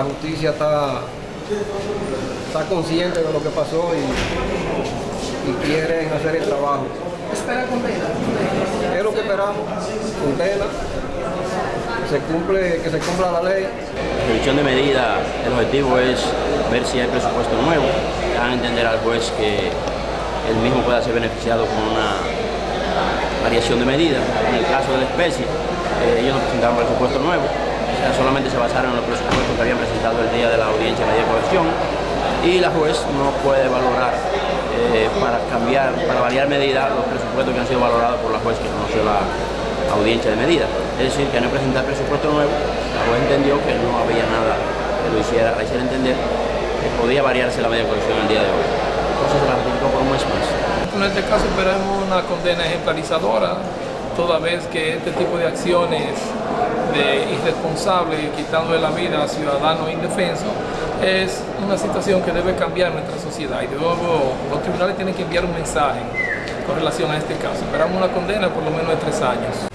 la justicia está, está consciente de lo que pasó y, y quieren hacer el trabajo. ¿Espera condena? Es lo que esperamos, condena, se, cumple, que se cumpla la ley. La revisión de medida, el objetivo es ver si hay presupuesto nuevo, dan a entender al juez que el mismo pueda ser beneficiado con una variación de medida. En el caso de la especie, eh, ellos no presentaron presupuesto nuevo, solamente se basaron en los presupuestos que habían presentado el día de la audiencia de la corrección y la juez no puede valorar eh, para cambiar, para variar medida los presupuestos que han sido valorados por la juez que conoció la audiencia de medida. Es decir, que no presentar presupuesto nuevo, la juez entendió que no había nada que lo hiciera, le hiciera entender que podía variarse la medida de corrección el día de hoy. Entonces se la ratificó por un mes más. En este caso esperamos una condena ejemplarizadora, toda vez que este tipo de acciones de irresponsable, quitando la vida a ciudadanos indefensos, es una situación que debe cambiar nuestra sociedad y de nuevo los tribunales tienen que enviar un mensaje con relación a este caso. Esperamos una condena por lo menos de tres años.